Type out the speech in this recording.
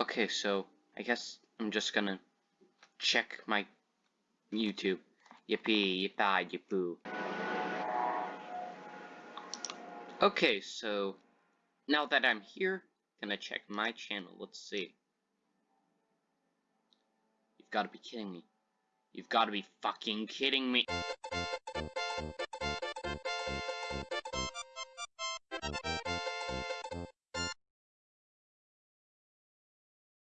Okay, so I guess I'm just gonna check my YouTube. Yippee, yippee, yippoo. Okay, so now that I'm here, gonna check my channel. Let's see. You've got to be kidding me. You've got to be fucking kidding me.